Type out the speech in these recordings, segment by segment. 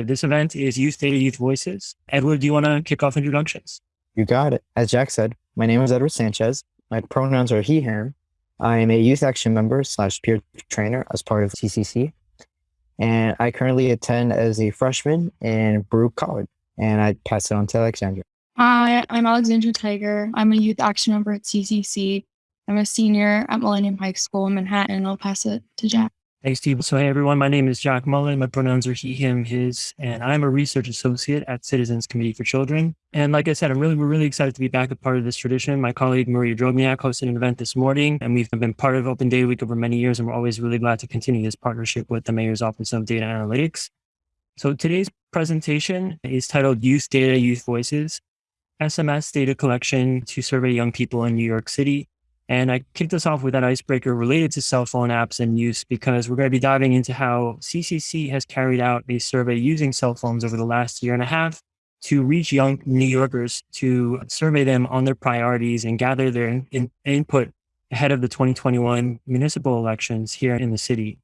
This event is Youth Data Youth Voices. Edward, do you want to kick off introductions? You got it. As Jack said, my name is Edward Sanchez. My pronouns are he, him. I am a youth action member slash peer trainer as part of CCC. And I currently attend as a freshman in Baruch College. And I pass it on to Alexandra. Hi, I'm Alexandra Tiger. I'm a youth action member at CCC. I'm a senior at Millennium High School in Manhattan. I'll pass it to Jack. Thanks, Steve. So, hey, everyone. My name is Jack Mullen. My pronouns are he, him, his, and I'm a research associate at Citizens Committee for Children. And like I said, I'm really, we're really excited to be back a part of this tradition. My colleague Maria Drobniak hosted an event this morning, and we've been part of Open Data Week over many years, and we're always really glad to continue this partnership with the Mayor's Office of Data Analytics. So, today's presentation is titled Youth Data, Youth Voices, SMS data collection to survey young people in New York City. And I kicked us off with that icebreaker related to cell phone apps and use because we're going to be diving into how CCC has carried out a survey using cell phones over the last year and a half to reach young New Yorkers to survey them on their priorities and gather their in, input ahead of the 2021 municipal elections here in the city.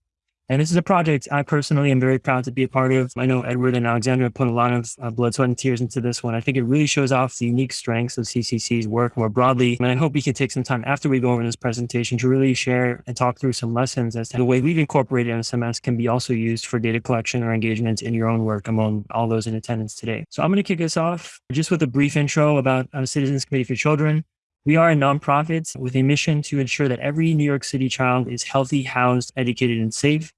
And this is a project I personally am very proud to be a part of. I know Edward and Alexandra put a lot of uh, blood, sweat, and tears into this one. I think it really shows off the unique strengths of CCC's work more broadly. And I hope we can take some time after we go over this presentation to really share and talk through some lessons as to the way we've incorporated SMS can be also used for data collection or engagement in your own work among all those in attendance today. So I'm going to kick us off just with a brief intro about uh, Citizens Committee for Children. We are a nonprofit with a mission to ensure that every New York City child is healthy, housed, educated, and safe.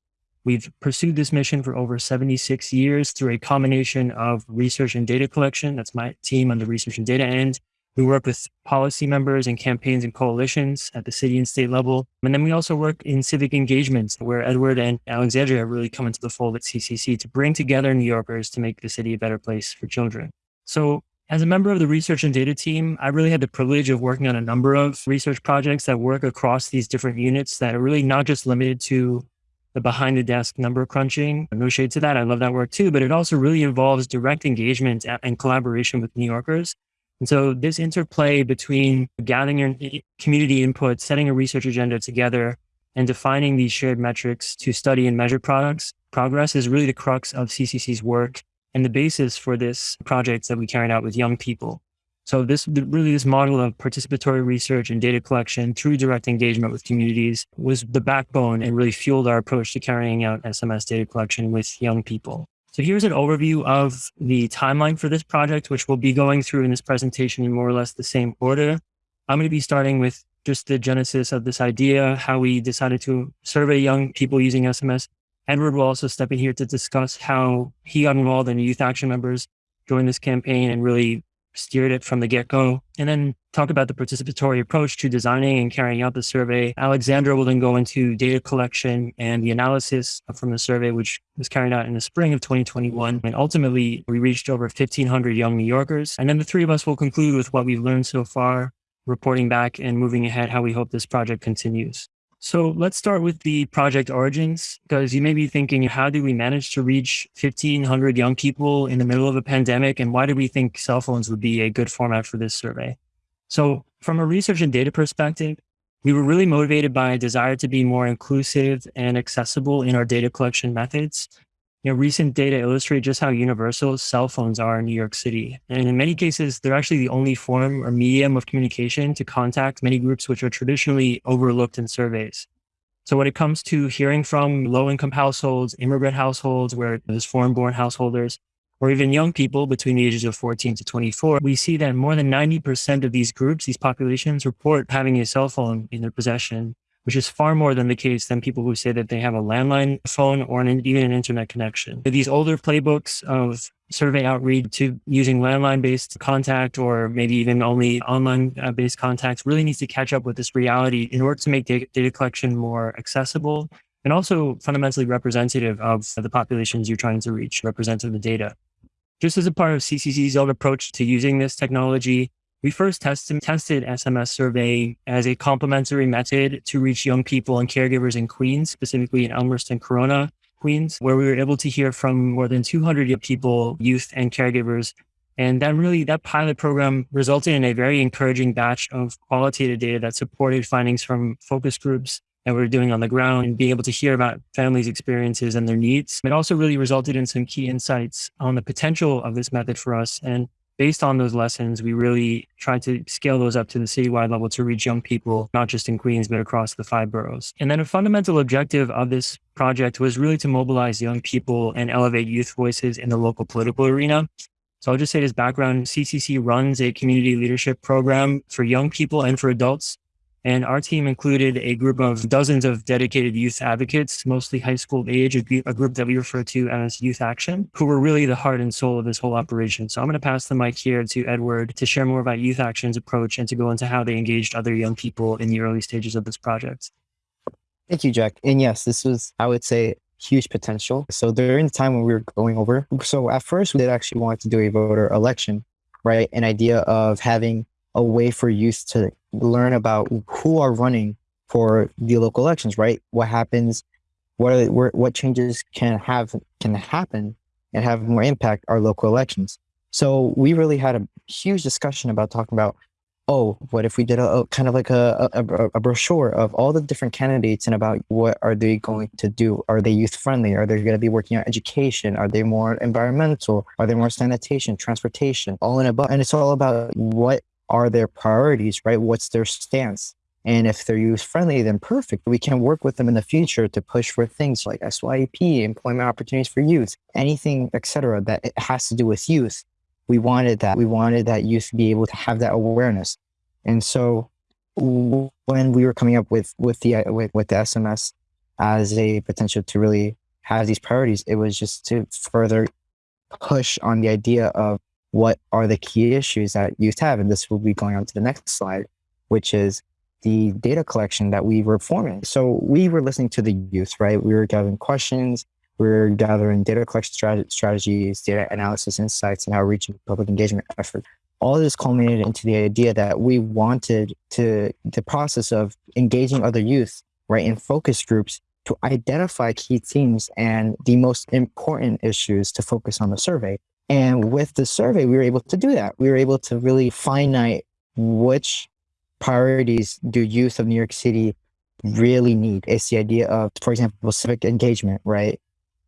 We've pursued this mission for over 76 years through a combination of research and data collection. That's my team on the research and data end. We work with policy members and campaigns and coalitions at the city and state level. And then we also work in civic engagements where Edward and Alexandria have really come into the fold at CCC to bring together New Yorkers to make the city a better place for children. So as a member of the research and data team, I really had the privilege of working on a number of research projects that work across these different units that are really not just limited to the behind the desk number crunching. No shade to that. I love that work too, but it also really involves direct engagement and collaboration with New Yorkers. And so this interplay between gathering your community input, setting a research agenda together, and defining these shared metrics to study and measure products progress is really the crux of CCC's work and the basis for this project that we carried out with young people. So this really this model of participatory research and data collection through direct engagement with communities was the backbone and really fueled our approach to carrying out SMS data collection with young people. So here's an overview of the timeline for this project, which we'll be going through in this presentation in more or less the same order. I'm going to be starting with just the genesis of this idea, how we decided to survey young people using SMS. Edward will also step in here to discuss how he got involved and youth action members joined this campaign and really steered it from the get go, and then talk about the participatory approach to designing and carrying out the survey. Alexandra will then go into data collection and the analysis from the survey, which was carried out in the spring of 2021. And ultimately, we reached over 1,500 young New Yorkers. And then the three of us will conclude with what we've learned so far, reporting back and moving ahead how we hope this project continues. So let's start with the project origins, because you may be thinking, how did we manage to reach 1500 young people in the middle of a pandemic? And why do we think cell phones would be a good format for this survey? So from a research and data perspective, we were really motivated by a desire to be more inclusive and accessible in our data collection methods you know, recent data illustrate just how universal cell phones are in New York City. And in many cases, they're actually the only form or medium of communication to contact many groups which are traditionally overlooked in surveys. So when it comes to hearing from low income households, immigrant households, where there's foreign born householders, or even young people between the ages of 14 to 24, we see that more than 90% of these groups, these populations report having a cell phone in their possession which is far more than the case than people who say that they have a landline phone or an, even an internet connection. These older playbooks of survey outreach to using landline based contact or maybe even only online based contacts really needs to catch up with this reality in order to make data, data collection more accessible and also fundamentally representative of the populations you're trying to reach, representative of the data. Just as a part of CCC's own approach to using this technology, we first tested, tested SMS survey as a complementary method to reach young people and caregivers in Queens, specifically in Elmhurst and Corona, Queens, where we were able to hear from more than 200 people, youth and caregivers. And that really, that pilot program resulted in a very encouraging batch of qualitative data that supported findings from focus groups that we're doing on the ground and being able to hear about families' experiences and their needs. It also really resulted in some key insights on the potential of this method for us. And based on those lessons, we really tried to scale those up to the citywide level to reach young people, not just in Queens, but across the five boroughs. And then a fundamental objective of this project was really to mobilize young people and elevate youth voices in the local political arena. So I'll just say this background CCC runs a community leadership program for young people and for adults and our team included a group of dozens of dedicated youth advocates, mostly high school age, a group that we refer to as Youth Action, who were really the heart and soul of this whole operation. So I'm going to pass the mic here to Edward to share more about Youth Action's approach and to go into how they engaged other young people in the early stages of this project. Thank you, Jack. And yes, this was, I would say, huge potential. So during the time when we were going over, so at first we did actually want to do a voter election, right? An idea of having a way for youth to learn about who are running for the local elections, right? What happens, what are, what changes can have can happen and have more impact our local elections. So we really had a huge discussion about talking about, oh, what if we did a, a kind of like a, a, a, brochure of all the different candidates and about what are they going to do? Are they youth friendly? Are they going to be working on education? Are they more environmental? Are they more sanitation, transportation, all in a above? And it's all about what are their priorities, right? What's their stance? And if they're youth friendly, then perfect. We can work with them in the future to push for things like SYEP, employment opportunities for youth, anything, etc. that it has to do with youth. We wanted that. We wanted that youth to be able to have that awareness. And so when we were coming up with with the with, with the SMS as a potential to really have these priorities, it was just to further push on the idea of what are the key issues that youth have? And this will be going on to the next slide, which is the data collection that we were forming. So we were listening to the youth, right? We were gathering questions, we were gathering data collection strat- strategies, data analysis insights, and outreach and public engagement efforts. All this culminated into the idea that we wanted to the process of engaging other youth, right, in focus groups to identify key themes and the most important issues to focus on the survey. And with the survey, we were able to do that. We were able to really finite which priorities do youth of New York City really need. It's the idea of, for example, civic engagement, right?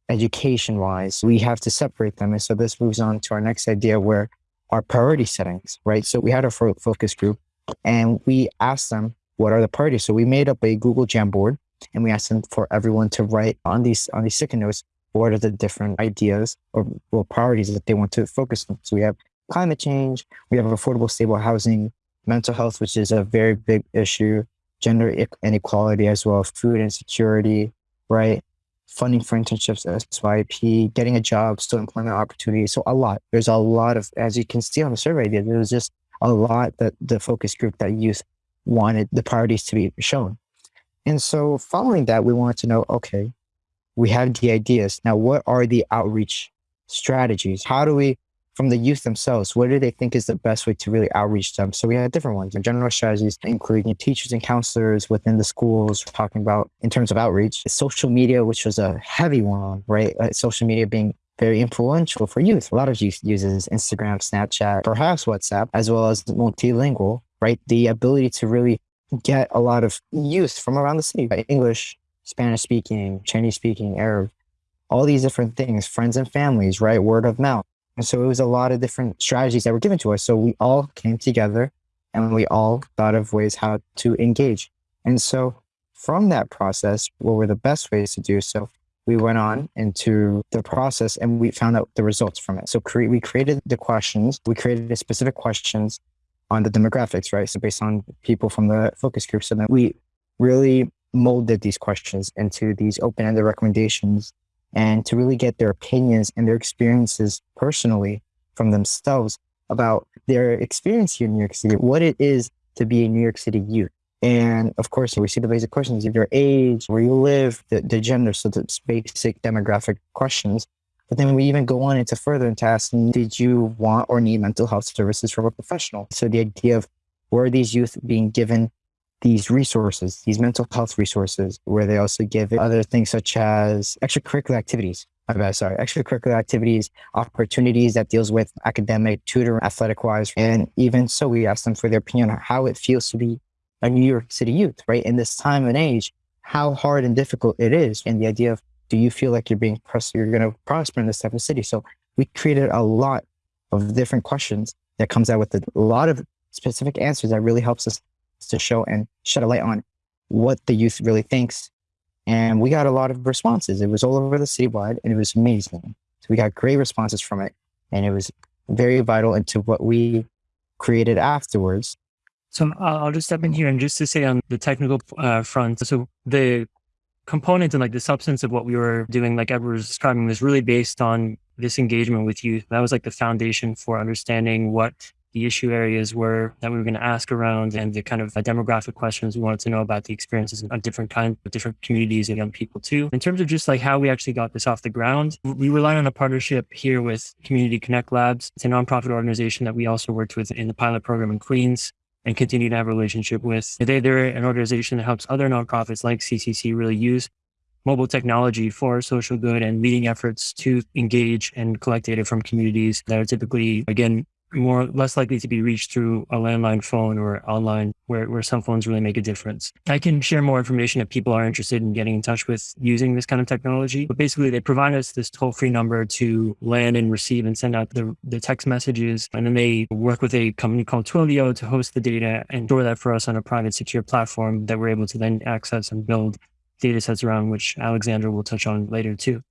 Education wise, we have to separate them. And so this moves on to our next idea where our priority settings, right? So we had a focus group and we asked them, what are the priorities? So we made up a Google Jamboard and we asked them for everyone to write on these on these sticky notes what are the different ideas or, or priorities that they want to focus on. So we have climate change, we have affordable, stable housing, mental health, which is a very big issue, gender inequality as well, food insecurity, right? Funding for internships, SYEP, getting a job, still employment opportunities. So a lot. There's a lot of, as you can see on the survey, there was just a lot that the focus group that youth wanted the priorities to be shown. And so following that, we wanted to know, okay, we have the ideas. Now, what are the outreach strategies? How do we, from the youth themselves, what do they think is the best way to really outreach them? So we had different ones. General strategies, including teachers and counselors within the schools, talking about in terms of outreach, social media, which was a heavy one, right? Uh, social media being very influential for youth. A lot of youth uses Instagram, Snapchat, perhaps WhatsApp, as well as multilingual, right? The ability to really get a lot of youth from around the city, right? English, Spanish speaking, Chinese speaking, Arab, all these different things, friends and families, right? Word of mouth. And so it was a lot of different strategies that were given to us. So we all came together and we all thought of ways how to engage. And so from that process, what were the best ways to do so? We went on into the process and we found out the results from it. So cre- we created the questions, we created the specific questions on the demographics, right? So based on people from the focus group. So then we really molded these questions into these open-ended recommendations and to really get their opinions and their experiences personally from themselves about their experience here in New York City, what it is to be a New York City youth. And of course, we see the basic questions of your age, where you live, the, the gender, so the basic demographic questions. But then we even go on into further into asking, did you want or need mental health services from a professional? So the idea of were these youth being given these resources, these mental health resources, where they also give other things such as extracurricular activities. I'm bad, sorry, extracurricular activities, opportunities that deals with academic, tutor, athletic wise. And even so, we asked them for their opinion on how it feels to be a New York City youth, right? In this time and age how hard and difficult it is and the idea of do you feel like you're being pressed you're going to prosper in this type of city so we created a lot of different questions that comes out with a lot of specific answers that really helps us to show and shed a light on what the youth really thinks and we got a lot of responses it was all over the citywide and it was amazing so we got great responses from it and it was very vital into what we created afterwards so I'll just step in here and just to say on the technical uh, front. So the component and like the substance of what we were doing, like Edward was describing, was really based on this engagement with youth. That was like the foundation for understanding what the issue areas were that we were going to ask around and the kind of uh, demographic questions we wanted to know about the experiences of different kinds of different communities and young people too. In terms of just like how we actually got this off the ground, we relied on a partnership here with Community Connect Labs. It's a nonprofit organization that we also worked with in the pilot program in Queens and continue to have a relationship with. They, they're an organization that helps other nonprofits like CCC really use mobile technology for social good and leading efforts to engage and collect data from communities that are typically, again, more less likely to be reached through a landline phone or online where, where some phones really make a difference. I can share more information if people are interested in getting in touch with using this kind of technology. But basically they provide us this toll-free number to land and receive and send out the, the text messages. And then they work with a company called Twilio to host the data and store that for us on a private secure platform that we're able to then access and build data sets around, which Alexandra will touch on later too.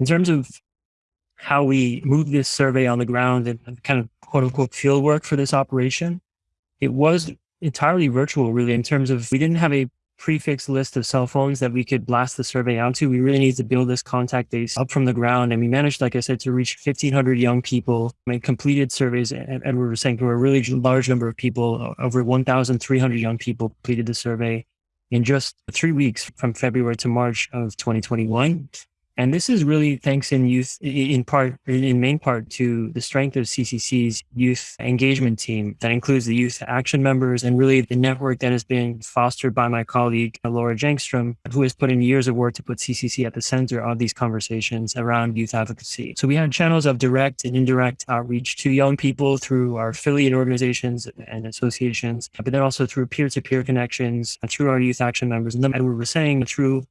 In terms of how we moved this survey on the ground and kind of quote unquote field work for this operation, it was entirely virtual, really, in terms of we didn't have a prefix list of cell phones that we could blast the survey out to. We really needed to build this contact base up from the ground. And we managed, like I said, to reach 1,500 young people and completed surveys. And, and we were saying to a really large number of people, over 1,300 young people completed the survey in just three weeks from February to March of 2021. And this is really thanks in youth, in part, in main part to the strength of CCC's youth engagement team that includes the youth action members and really the network that has been fostered by my colleague, Laura Jangstrom, who has put in years of work to put CCC at the center of these conversations around youth advocacy. So we had channels of direct and indirect outreach to young people through our affiliate organizations and associations, but then also through peer-to-peer -peer connections, uh, through our youth action members. And then we were saying through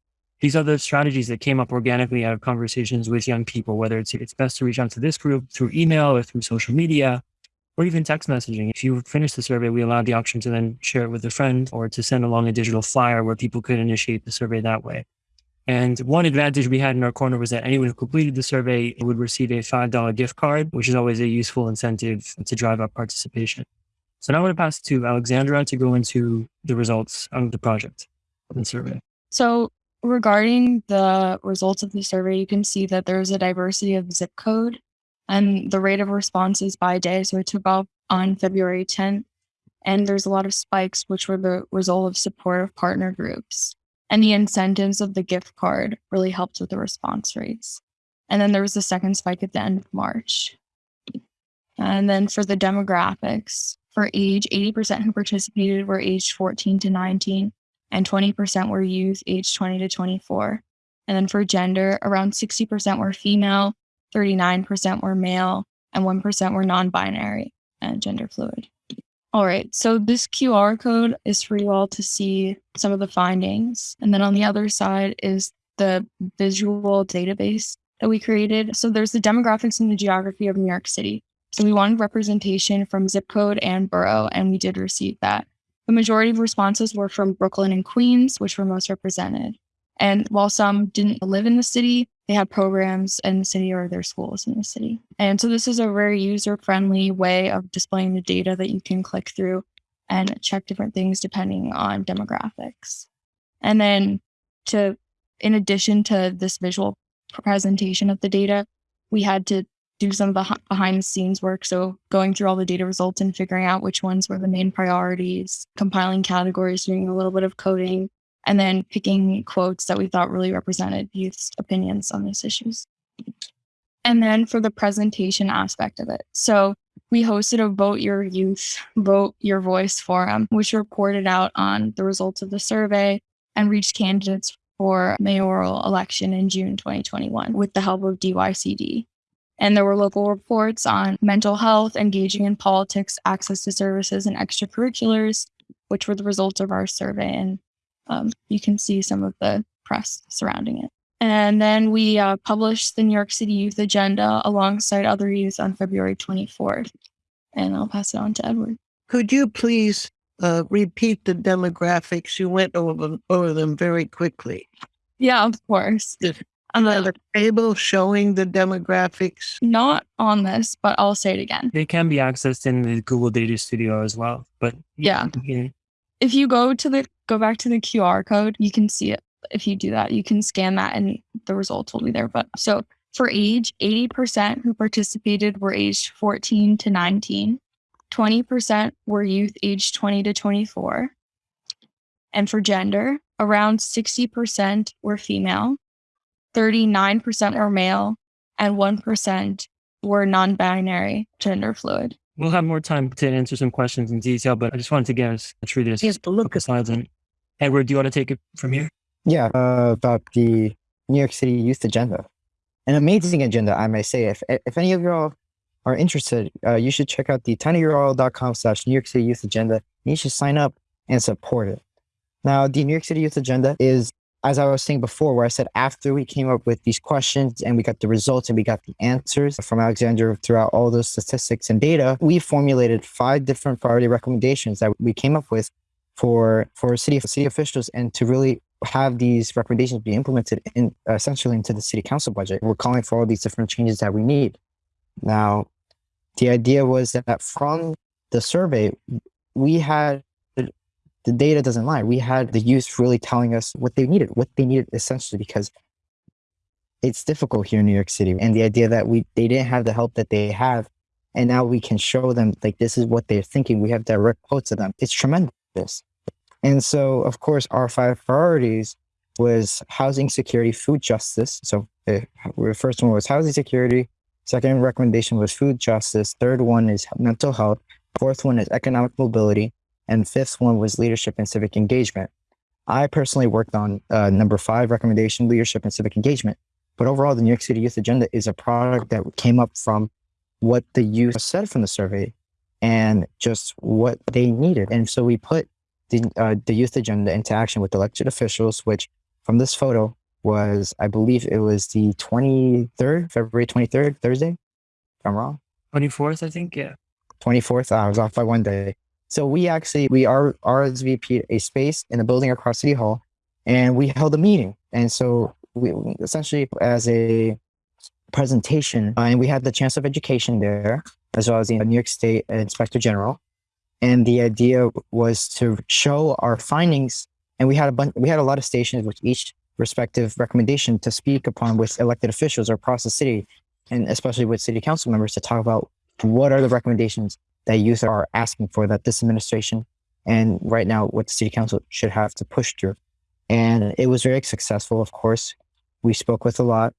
these are the strategies that came up organically out of conversations with young people, whether it's, it's best to reach out to this group through email or through social media or even text messaging. If you finish the survey, we allowed the option to then share it with a friend or to send along a digital flyer where people could initiate the survey that way. And one advantage we had in our corner was that anyone who completed the survey would receive a $5 gift card, which is always a useful incentive to drive up participation. So now I'm going to pass to Alexandra to go into the results of the project and survey. So regarding the results of the survey, you can see that there's a diversity of zip code and the rate of responses by day. So it took off on February 10th. And there's a lot of spikes, which were the result of supportive partner groups. And the incentives of the gift card really helped with the response rates. And then there was a second spike at the end of March. And then for the demographics, for age, 80% who participated were aged 14 to 19, and 20% were youth aged 20 to 24. And then for gender, around 60% were female, 39% were male, and 1% were non binary and gender fluid. All right, so this QR code is for you all to see some of the findings. And then on the other side is the visual database that we created. So there's the demographics and the geography of New York City. So we wanted representation from zip code and borough, and we did receive that. The majority of responses were from Brooklyn and Queens, which were most represented. And while some didn't live in the city, they had programs in the city or their schools in the city. And so this is a very user friendly way of displaying the data that you can click through and check different things depending on demographics. And then to, in addition to this visual presentation of the data, we had to do some the behind the scenes work. So going through all the data results and figuring out which ones were the main priorities, compiling categories, doing a little bit of coding, and then picking quotes that we thought really represented youth's opinions on these issues. And then for the presentation aspect of it. So we hosted a Vote Your Youth, Vote Your Voice forum, which reported out on the results of the survey and reached candidates for mayoral election in June 2021 with the help of DYCD. And there were local reports on mental health, engaging in politics, access to services, and extracurriculars, which were the results of our survey. And um, you can see some of the press surrounding it. And then we uh, published the New York City Youth Agenda alongside other youth on February 24th. And I'll pass it on to Edward. Could you please uh, repeat the demographics? You went over over them very quickly. Yeah, of course. Yes. On the, the table showing the demographics. not on this, but I'll say it again. They can be accessed in the Google Data Studio as well. But Yeah. you can- If you go to the go back to the QR code, you can see it. If you do that, you can scan that and the results will be there. But so for age, 80% who participated were aged 14 to 19. 20% were youth aged 20 to 24. And for gender, around 60% were female, 39% were male, and 1% were non binary gender fluid. we'll have more time to answer some questions in detail, but I just wanted to get us through this. Yes, but look at slides. And Edward, do you want to take it from here? Yeah, uh, about the New York City Youth Agenda. An amazing agenda, I may say. If if any of y'all are interested, uh, you should check out the tinyurl.com slash New York City Youth Agenda. You should sign up and support it. Now, the New York City Youth Agenda is, as I was saying before, where I said after we came up with these questions and we got the results and we got the answers from Alexander throughout all those statistics and data, we formulated five different priority recommendations that we came up with for for city city officials and to really have these recommendations be implemented in essentially into the city council budget. We're calling for all these different changes that we need. Now, the idea was that from the survey, we had the data doesn't lie. We had the youth really telling us what they needed, what they needed essentially because it's difficult here in New York City. And the idea that we they didn't have the help that they have, and now we can show them like this is what they're thinking. We have direct quotes of them. It's tremendous. And so, of course, our five priorities was housing security, food justice. So eh, the first one was housing security. Second recommendation was food justice. Third one is mental health. Fourth one is economic mobility. And fifth one was leadership and civic engagement. I personally worked on uh, number five recommendation, leadership and civic engagement. But overall, the New York City Youth Agenda is a product that came up from what the youth said from the survey and just what they needed. And so we put the, uh, the youth agenda into action with elected officials, which from this photo was, I believe it was the 23rd, February 23rd, Thursday, if I'm wrong. 24th, I think. Yeah. 24th. I was off by one day. So we actually, we are RSVP a space in a building across City Hall and we held a meeting. And so we essentially as a presentation uh, and we had the chance of education there as well as the New York State Inspector General. And the idea was to show our findings. And we had a bunch, we had a lot of stations with each respective recommendation to speak upon with elected officials across the city, and especially with city council members to talk about what are the recommendations that youth are asking for that this administration and right now what the city council should have to push through. And it was very successful, of course. We spoke with a lot.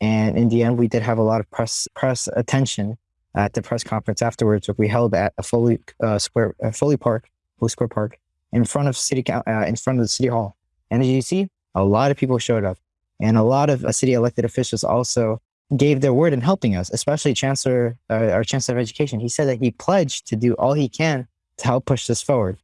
And in the end, we did have a lot of press press attention at the press conference afterwards, which we held at a Foley uh, Square, uh, Foley Park, Foley Square Park, in front of city, uh, in front of the city hall. And as you see, a lot of people showed up, and a lot of uh, city elected officials also gave their word in helping us, especially Chancellor, uh, our Chancellor of Education. He said that he pledged to do all he can to help push this forward,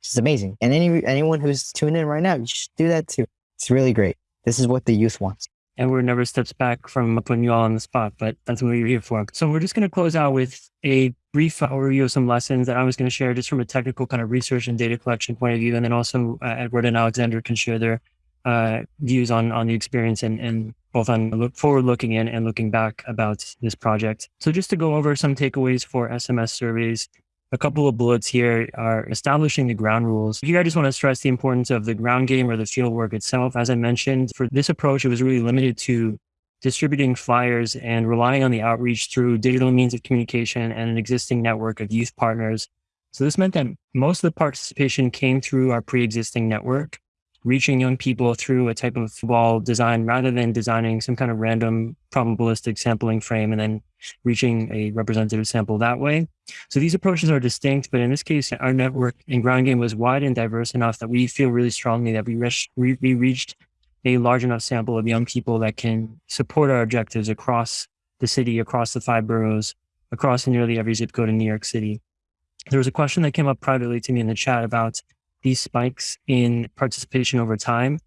which is amazing. And any anyone who's tuned in right now, you should do that too. It's really great. This is what the youth wants. Edward never steps back from putting you all on the spot, but that's what you're here for. So we're just going to close out with a brief overview of some lessons that I was going to share just from a technical kind of research and data collection point of view. And then also uh, Edward and Alexander can share their uh, views on, on the experience and, and both on look forward looking in and looking back about this project. So just to go over some takeaways for SMS surveys, a couple of bullets here are establishing the ground rules. Here, I just want to stress the importance of the ground game or the field work itself. As I mentioned, for this approach, it was really limited to distributing flyers and relying on the outreach through digital means of communication and an existing network of youth partners. So this meant that most of the participation came through our pre-existing network, reaching young people through a type of wall design rather than designing some kind of random probabilistic sampling frame and then reaching a representative sample that way. So these approaches are distinct, but in this case, our network and ground game was wide and diverse enough that we feel really strongly that we, we reached a large enough sample of young people that can support our objectives across the city, across the five boroughs, across nearly every zip code in New York City. There was a question that came up privately to me in the chat about these spikes in participation over time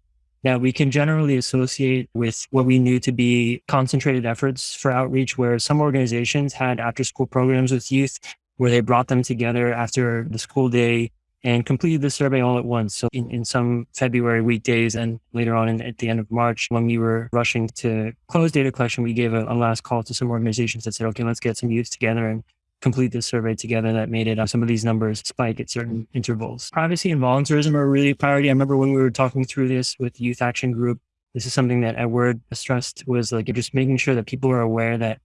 that we can generally associate with what we knew to be concentrated efforts for outreach, where some organizations had after school programs with youth where they brought them together after the school day and completed the survey all at once. So in, in some February weekdays and later on in, at the end of March, when we were rushing to close data collection, we gave a, a last call to some organizations that said, okay, let's get some youth together and complete this survey together that made it uh, some of these numbers spike at certain intervals. Privacy and volunteerism are really a priority. I remember when we were talking through this with Youth Action Group, this is something that Edward stressed was like just making sure that people are aware that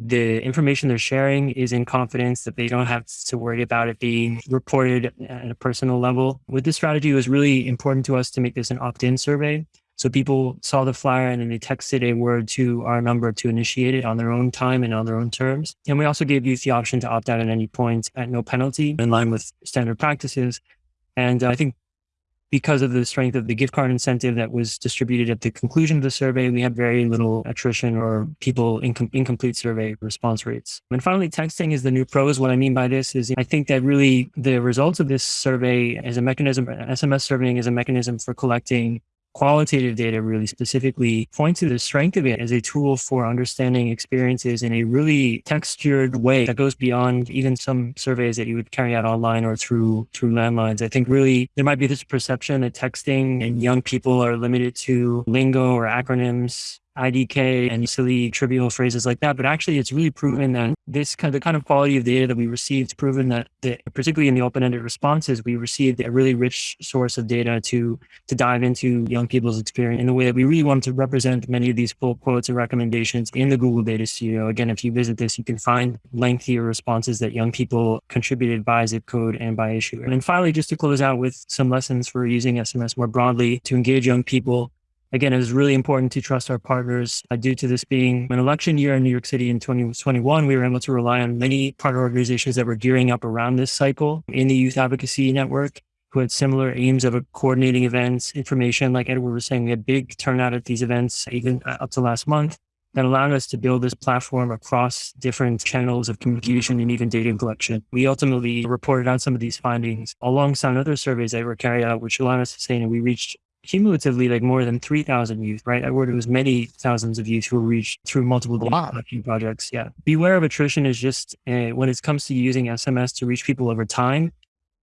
the information they're sharing is in confidence, that they don't have to worry about it being reported at a personal level. With this strategy, it was really important to us to make this an opt-in survey. So people saw the flyer and then they texted a word to our number to initiate it on their own time and on their own terms. And we also gave youth the option to opt out at any point at no penalty in line with standard practices. And uh, I think because of the strength of the gift card incentive that was distributed at the conclusion of the survey, we had very little attrition or people incom- incomplete survey response rates. And finally, texting is the new prose. What I mean by this is I think that really the results of this survey as a mechanism, SMS surveying is a mechanism for collecting qualitative data really specifically point to the strength of it as a tool for understanding experiences in a really textured way that goes beyond even some surveys that you would carry out online or through through landlines. I think really there might be this perception that texting and young people are limited to lingo or acronyms IDK and silly trivial phrases like that. But actually, it's really proven that this kind of the kind of quality of data that we received, proven that, the, particularly in the open-ended responses, we received a really rich source of data to to dive into young people's experience in the way that we really want to represent many of these full quotes and recommendations in the Google Data Studio. Again, if you visit this, you can find lengthier responses that young people contributed by zip code and by issue. And then finally, just to close out with some lessons for using SMS more broadly to engage young people Again, it was really important to trust our partners. Uh, due to this being an election year in New York City in 2021, we were able to rely on many partner organizations that were gearing up around this cycle in the Youth Advocacy Network who had similar aims of coordinating events, information. Like Edward was saying, we had big turnout at these events, even uh, up to last month that allowed us to build this platform across different channels of communication and even data collection. We ultimately reported on some of these findings alongside other surveys that were carried out, which allowed us to say that we reached cumulatively like more than 3,000 youth, right? I word it was many thousands of youth who were reached through multiple projects. Yeah. Beware of attrition is just uh, when it comes to using SMS to reach people over time,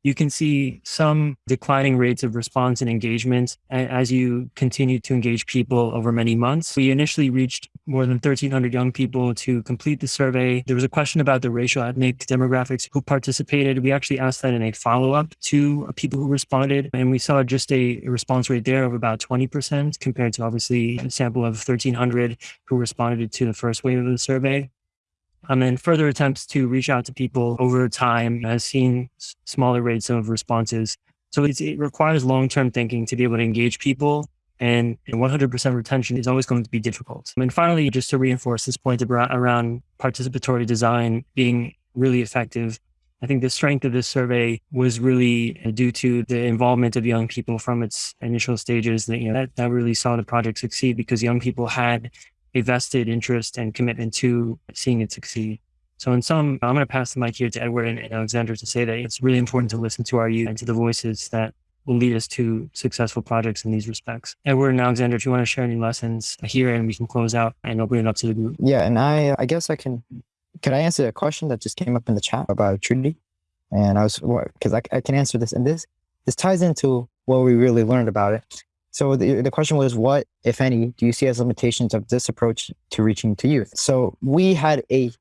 you can see some declining rates of response and engagement as you continue to engage people over many months. We initially reached more than 1,300 young people to complete the survey. There was a question about the racial ethnic demographics who participated. We actually asked that in a follow up to people who responded, and we saw just a response rate there of about 20% compared to obviously a sample of 1,300 who responded to the first wave of the survey. Um, and then further attempts to reach out to people over time has seen smaller rates of responses. So it requires long-term thinking to be able to engage people and 100% retention is always going to be difficult. And finally, just to reinforce this point around participatory design being really effective, I think the strength of this survey was really due to the involvement of young people from its initial stages. That you know that, that really saw the project succeed because young people had a vested interest and commitment to seeing it succeed. So in some, I'm going to pass the mic here to Edward and, Alexander to say that it's really important to listen to our youth and to the voices that will lead us to successful projects in these respects. Edward and Alexander, if you want to share any lessons here and we can close out and open it up to the group. Yeah, and I I guess I can could I answer a question that just came up in the chat about Trinity? And I was because I, I can answer this and this this ties into what we really learned about it. So the, the question was, what, if any, do you see as limitations of this approach to reaching to youth? So we had a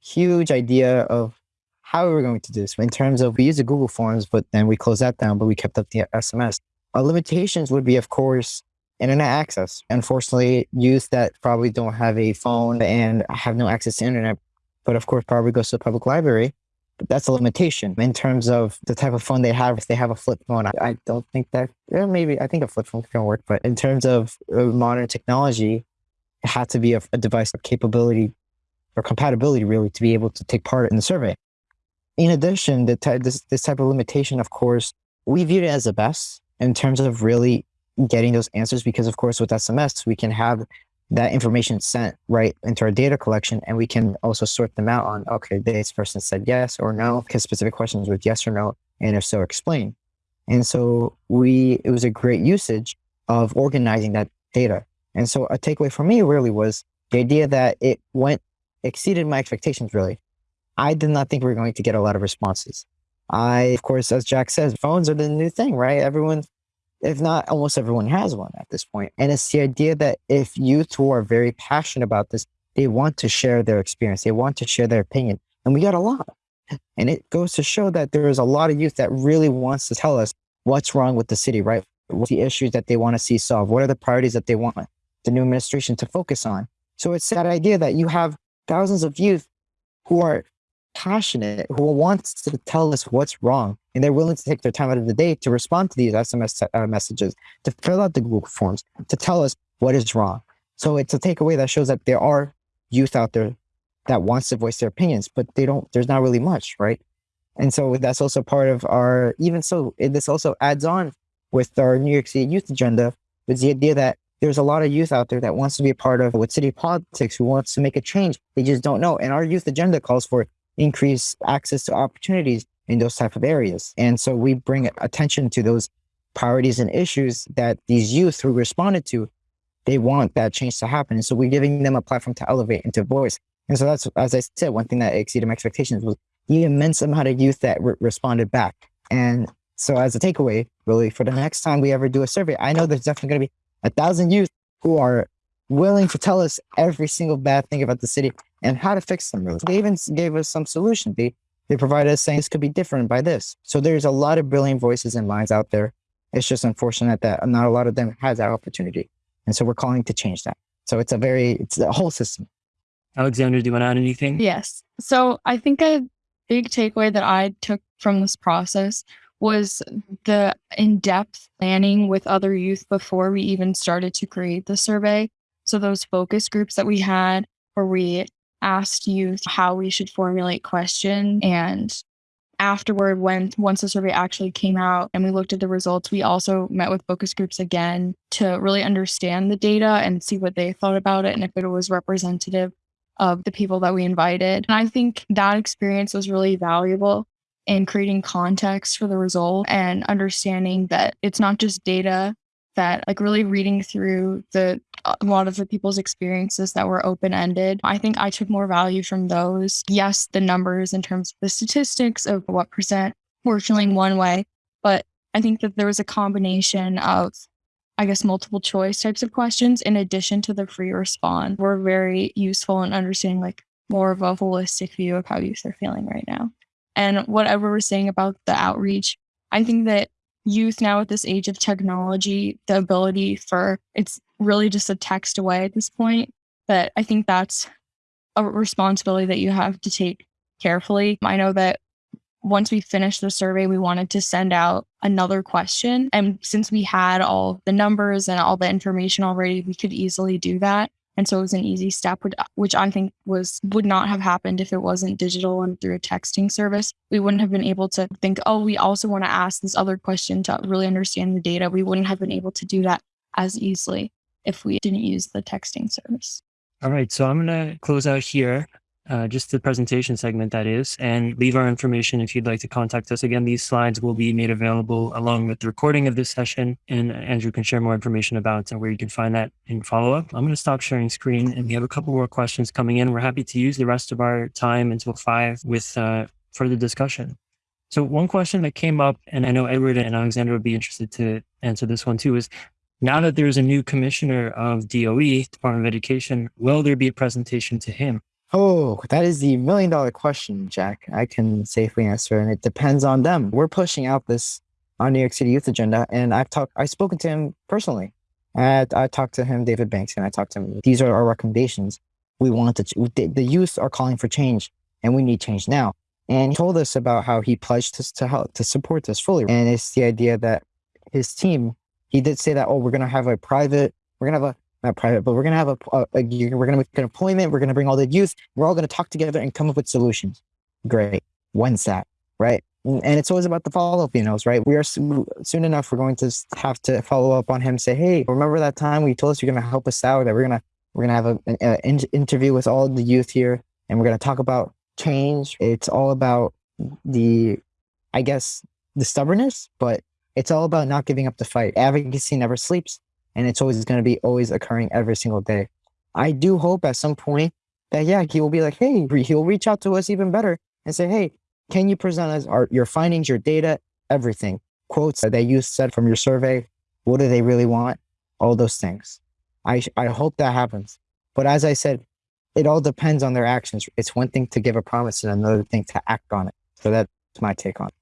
huge idea of how we were going to do this in terms of we used the Google Forms, but then we closed that down, but we kept up the SMS. Our limitations would be, of course, internet access. Unfortunately, youth that probably don't have a phone and have no access to internet, but of course probably goes to the public library, that's a limitation in terms of the type of phone they have. If they have a flip phone, I, I don't think that, yeah, maybe I think a flip phone can work. But in terms of uh, modern technology, it had to be a, a device capability or compatibility really to be able to take part in the survey. In addition, the ty- this, this type of limitation, of course, we viewed it as the best in terms of really getting those answers because, of course, with SMS, we can have that information sent right into our data collection and we can also sort them out on okay this person said yes or no because specific questions with yes or no and if so explain And so we, it was a great usage of organizing that data. And so a takeaway for me really was the idea that it went, exceeded my expectations really. I did not think we were going to get a lot of responses. I, of course, as Jack says, phones are the new thing, right? Everyone, if not almost everyone has one at this point. And it's the idea that if youth who are very passionate about this, they want to share their experience, they want to share their opinion. And we got a lot. And it goes to show that there is a lot of youth that really wants to tell us what's wrong with the city, right? What's the issues that they want to see solved? What are the priorities that they want the new administration to focus on? So it's that idea that you have thousands of youth who are passionate, who wants to tell us what's wrong, and they're willing to take their time out of the day to respond to these SMS uh, messages, to fill out the Google forms, to tell us what is wrong. So it's a takeaway that shows that there are youth out there that wants to voice their opinions, but they don't. There's not really much, right? And so that's also part of our. Even so, this also adds on with our New York City youth agenda, with the idea that there's a lot of youth out there that wants to be a part of what city politics, who wants to make a change. They just don't know. And our youth agenda calls for increased access to opportunities in those type of areas. And so we bring attention to those priorities and issues that these youth who responded to, they want that change to happen. And so we're giving them a platform to elevate and to voice. And so that's, as I said, one thing that exceeded my expectations was the immense amount of youth that re- responded back. And so as a takeaway, really, for the next time we ever do a survey, I know there's definitely going to be a thousand youth who are willing to tell us every single bad thing about the city and how to fix them. Really. They even gave us some solution. They, they provided us saying this could be different by this. So there's a lot of brilliant voices and minds out there. It's just unfortunate that not a lot of them has that opportunity. And so we're calling to change that. So it's a very, it's a whole system. Alexander, do you want to add anything? Yes. So I think a big takeaway that I took from this process was the in depth planning with other youth before we even started to create the survey. So, those focus groups that we had where we asked youth how we should formulate questions and afterward when once the survey actually came out and we looked at the results we also met with focus groups again to really understand the data and see what they thought about it and if it was representative of the people that we invited. And I think that experience was really valuable in creating context for the result and understanding that it's not just data that like really reading through the a lot of the people's experiences that were open ended i think i took more value from those yes the numbers in terms of the statistics of what percent were feeling one way but i think that there was a combination of I guess, multiple choice types of questions in addition to the free response were very useful in understanding like more of a holistic view of how youth are feeling right now. And whatever we're saying about the outreach, I think that youth now at this age of technology, the ability for it's really just a text away at this point. But I think that's a responsibility that you have to take carefully. I know that once we finished the survey, we wanted to send out another question. And since we had all the numbers and all the information already, we could easily do that. And so it was an easy step, which I think was would not have happened if it wasn't digital and through a texting service. We wouldn't have been able to think, oh, we also want to ask this other question to really understand the data. We wouldn't have been able to do that as easily if we didn't use the texting service. All right. So I'm going to close out here uh, just the presentation segment that is, and leave our information if you'd like to contact us. Again, these slides will be made available along with the recording of this session, and Andrew can share more information about where you can find that in follow up. I'm going to stop sharing screen, and we have a couple more questions coming in. We're happy to use the rest of our time until five with uh, further discussion. So one question that came up, and I know Edward and Alexander would be interested to answer this one too, is now that there's a new commissioner of DOE, Department of Education, will there be a presentation to him? Oh, that is the million dollar question, Jack. I can safely answer, and it depends on them. We're pushing out this on New York City Youth Agenda, and I've talked, I've spoken to him personally. I, I talked to him, David Banks, and I talked to him. These are our recommendations. We want to, the, the youth are calling for change, and we need change now. And he told us about how he pledged to, to help to support us fully. And it's the idea that his team, he did say that, oh, we're going to have a private, we're going to have a not private, but we're going to have a, a, a we're going to make an appointment. We're going to bring all the youth. We're all going to talk together and come up with solutions. Great. When's that? Right. Mm, and it's always about the follow up, you know, right? We are soon enough, we're going to have to follow up on him, say, Hey, remember that time we told us you're going to help us out, that we're going to, we're going to have an in- interview with all the youth here and we're going to talk about change. It's all about the, I guess, the stubbornness, but it's all about not giving up the fight. Advocacy never sleeps, and it's always going to be always occurring every single day. I do hope at some point that yeah, he will be like, hey, he'll reach out to us even better and say, hey, can you present us our, your findings, your data, everything, quotes that you said from your survey? What do they really want? All those things. I I hope that happens. But as I said, it all depends on their actions. It's one thing to give a promise and another thing to act on it. So that's my take on it.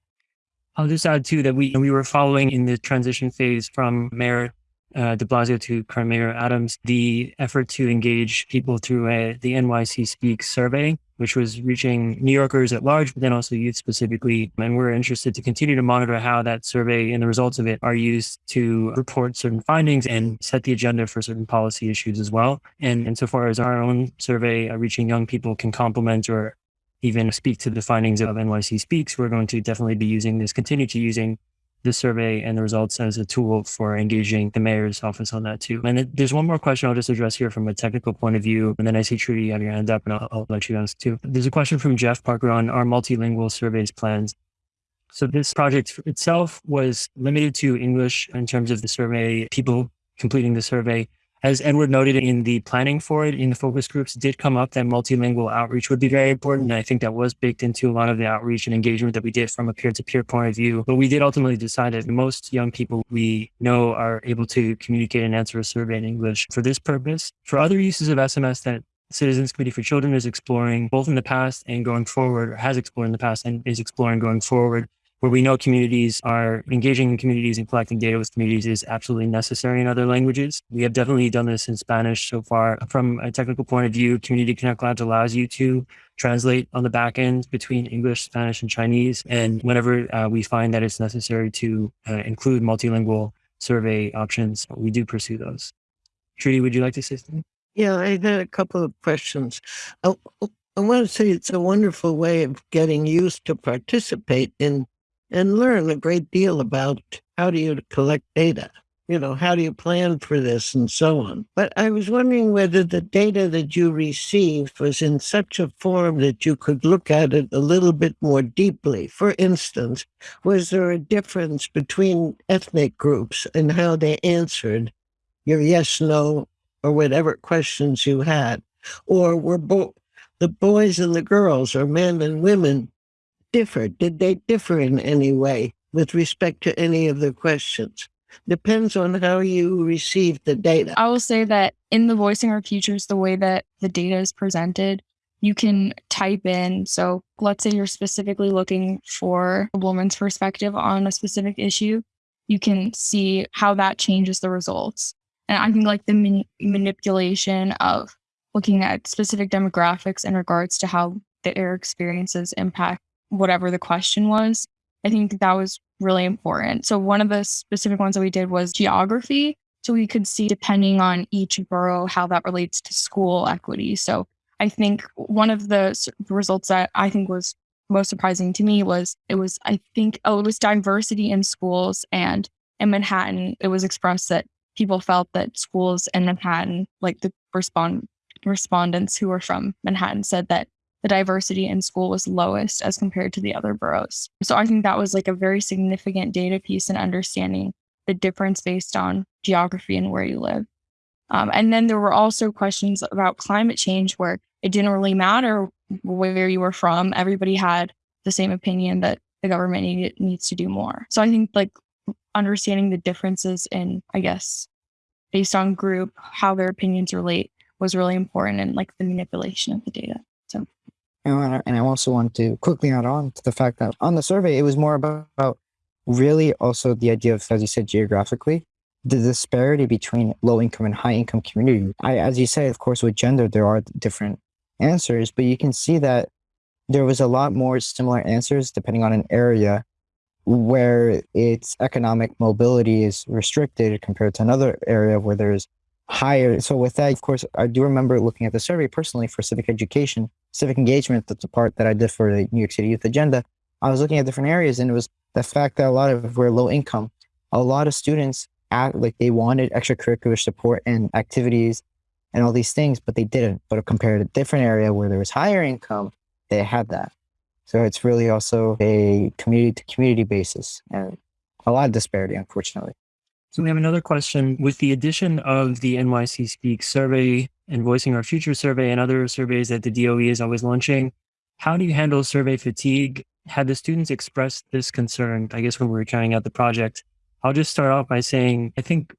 I'll just add too that we we were following in the transition phase from Mayor uh, De Blasio to current Mayor Adams the effort to engage people through a, the NYC Speaks survey, which was reaching New Yorkers at large, but then also youth specifically. And we're interested to continue to monitor how that survey and the results of it are used to report certain findings and set the agenda for certain policy issues as well. And insofar as our own survey uh, reaching young people can complement or even speak to the findings of NYC Speaks, we're going to definitely be using this, continue to using this survey and the results as a tool for engaging the mayor's office on that too. And there's one more question I'll just address here from a technical point of view. And then I see Trudy, you have your hand up and I'll, I'll let you ask too. There's a question from Jeff Parker on our multilingual surveys plans. So this project itself was limited to English in terms of the survey, people completing the survey as Edward noted in the planning for it in the focus groups, did come up that multilingual outreach would be very important. And I think that was baked into a lot of the outreach and engagement that we did from a peer to peer point of view. But we did ultimately decide that most young people we know are able to communicate and answer a survey in English for this purpose. For other uses of SMS that Citizens Committee for Children is exploring both in the past and going forward, or has explored in the past and is exploring going forward, where we know communities are engaging in communities and collecting data with communities is absolutely necessary in other languages. We have definitely done this in Spanish so far. From a technical point of view, Community Connect Labs allows you to translate on the back end between English, Spanish, and Chinese. And whenever uh, we find that it's necessary to uh, include multilingual survey options, we do pursue those. Trudy, would you like to say something? Yeah, I had a couple of questions. I, I want to say it's a wonderful way of getting used to participate in and learn a great deal about how do you collect data. You know, how do you plan for this and so on. But I was wondering whether the data that you received was in such a form that you could look at it a little bit more deeply. For instance, was there a difference between ethnic groups and how they answered your yes, no, or whatever questions you had? Or were both the boys and the girls, or men and women, differ? Did they differ in any way with respect to any of the questions? Depends on how you receive the data. I will say that in the Voicing Our Futures, the way that the data is presented, you can type in. So let's say you're specifically looking for a woman's perspective on a specific issue. You can see how that changes the results. And I think like the man- manipulation of looking at specific demographics in regards to how their experiences impact whatever the question was. I think that was really important. So one of the specific ones that we did was geography. So we could see depending on each borough how that relates to school equity. So I think one of the results that I think was most surprising to me was it was I think oh it was diversity in schools and in Manhattan it was expressed that people felt that schools in Manhattan like the respond respondents who were from Manhattan said that the diversity in school was lowest as compared to the other boroughs. So I think that was like a very significant data piece in understanding the difference based on geography and where you live. Um, and then there were also questions about climate change where it didn't really matter where you were from. Everybody had the same opinion that the government need, needs to do more. So I think like understanding the differences in, I guess, based on group, how their opinions relate was really important and like the manipulation of the data. And I also want to quickly add on to the fact that on the survey, it was more about, about really also the idea of, as you said, geographically, the disparity between low income and high income community. I, as you say, of course, with gender, there are different answers, but you can see that there was a lot more similar answers depending on an area where its economic mobility is restricted compared to another area where there's higher. So with that, of course, I do remember looking at the survey personally for civic education, civic engagement. That's a part that I did for the New York City Youth Agenda. I was looking at different areas, and it was the fact that a lot of were low income. A lot of students act like they wanted extracurricular support and activities and all these things, but they didn't. But compared to a different area where there was higher income, they had that. So it's really also a community to community basis. And a lot of disparity, unfortunately. So we have another question. With the addition of the NYC Speak survey and Voicing Our Future survey and other surveys that the DOE is always launching, how do you handle survey fatigue? Had the students expressed this concern, I guess, when we were trying out the project? I'll just start off by saying, I think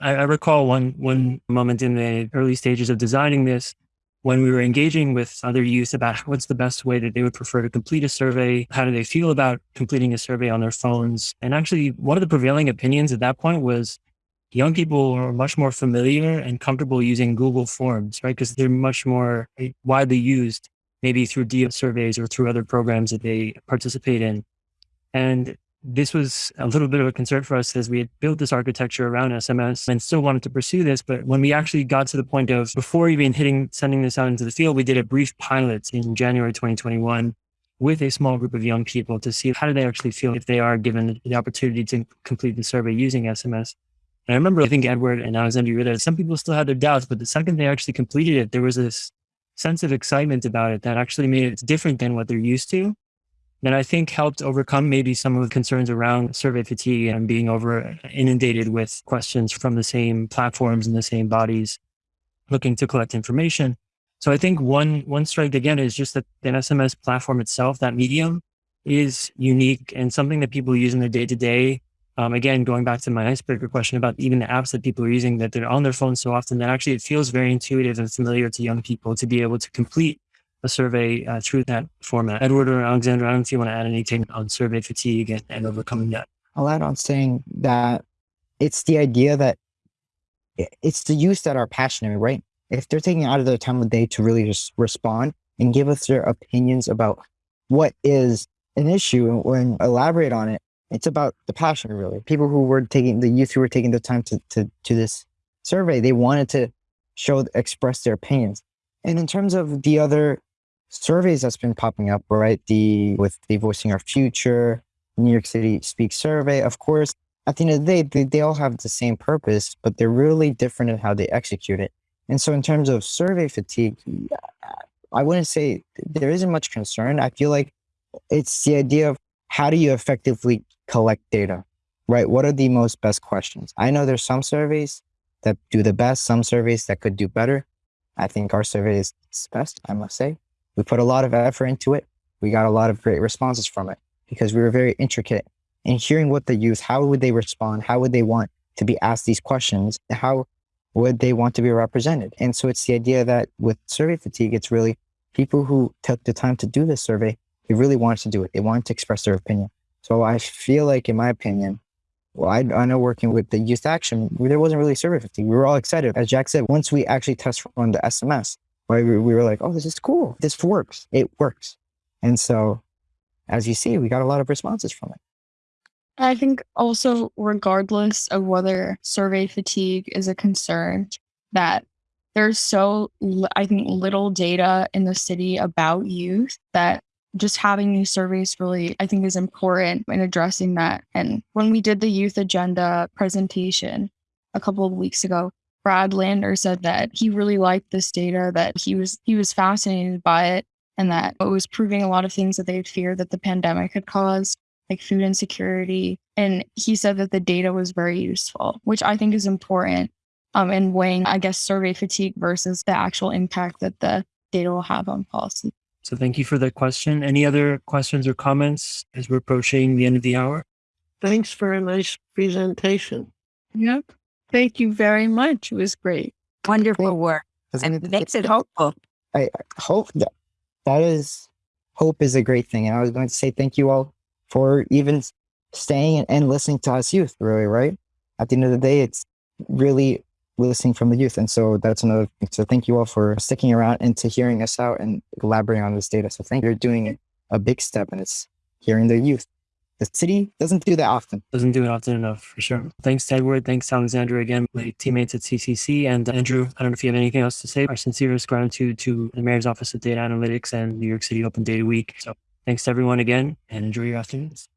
I, I recall one, one moment in the early stages of designing this when we were engaging with other youth about what's the best way that they would prefer to complete a survey, how do they feel about completing a survey on their phones. And actually, one of the prevailing opinions at that point was young people are much more familiar and comfortable using Google Forms, right? Because they're much more eh, widely used, maybe through DO surveys or through other programs that they participate in. And this was a little bit of a concern for us as we had built this architecture around SMS and still wanted to pursue this. But when we actually got to the point of before even hitting sending this out into the field, we did a brief pilot in January 2021 with a small group of young people to see how do they actually feel if they are given the opportunity to complete the survey using SMS. And I remember, I think Edward and Alexander, you that some people still had their doubts, but the second they actually completed it, there was this sense of excitement about it that actually made it different than what they're used to that I think helped overcome maybe some of the concerns around survey fatigue and being over inundated with questions from the same platforms and the same bodies looking to collect information. So I think one one strike again is just that the SMS platform itself, that medium, is unique and something that people use in their day to day. Again, going back to my icebreaker question about even the apps that people are using, that they're on their phones so often that actually it feels very intuitive and familiar to young people to be able to complete a survey uh, through that format. Edward or Alexander, I don't know if you want to add anything on survey fatigue and, and overcoming that. I'll add on saying that it's the idea that it's the youth that are passionate, right? If they're taking out of their time of day to really just respond and give us their opinions about what is an issue and elaborate on it, it's about the passion, really. People who were taking the youth who were taking the time to to to this survey, they wanted to show express their opinions. And in terms of the other surveys that's been popping up, right? The with the Voicing Our Future, New York City Speak survey, of course, at the end of the day, they, they all have the same purpose, but they're really different in how they execute it. And so in terms of survey fatigue, I wouldn't say there isn't much concern. I feel like it's the idea of how do you effectively collect data, right? What are the most best questions? I know there's some surveys that do the best, some surveys that could do better. I think our survey is best, I must say. We put a lot of effort into it. We got a lot of great responses from it because we were very intricate in hearing what the youth, how would they respond? How would they want to be asked these questions? How would they want to be represented? And so it's the idea that with survey fatigue, it's really people who took the time to do this survey, they really wanted to do it. They wanted to express their opinion. So I feel like, in my opinion, well, I, I know working with the youth action, there wasn't really survey fatigue. We were all excited. As Jack said, once we actually test run the SMS, We, we were like, oh, this is cool. This works. It works. And so, as you see, we got a lot of responses from it. I think also, regardless of whether survey fatigue is a concern, that there's so, I think, little data in the city about youth that just having these surveys really, I think, is important in addressing that. And when we did the youth agenda presentation a couple of weeks ago, Brad Lander said that he really liked this data, that he was he was fascinated by it, and that it was proving a lot of things that they feared that the pandemic had caused, like food insecurity. And he said that the data was very useful, which I think is important um, in weighing, I guess, survey fatigue versus the actual impact that the data will have on policy. So thank you for that question. Any other questions or comments as we're approaching the end of the hour? Thanks for a nice presentation. Yep. Thank you very much. It was great. Wonderful work. And it makes it hopeful. I hope that that is hope is a great thing. And I was going to say thank you all for even staying and listening to us youth, really, right? At the end of the day, it's really listening from the youth. And so that's another thing. So thank you all for sticking around and to hearing us out and elaborating on this data. So thank you. You're doing a big step and it's hearing the youth the city doesn't do that often. Doesn't do it often enough, for sure. Thanks, Edward. Thanks, Alexandra, again, my teammates at CCC. And uh, Andrew, I don't know if you have anything else to say. Our sincerest gratitude to the Mayor's Office of Data Analytics and New York City Open Data Week. So thanks to everyone again and enjoy your afternoons.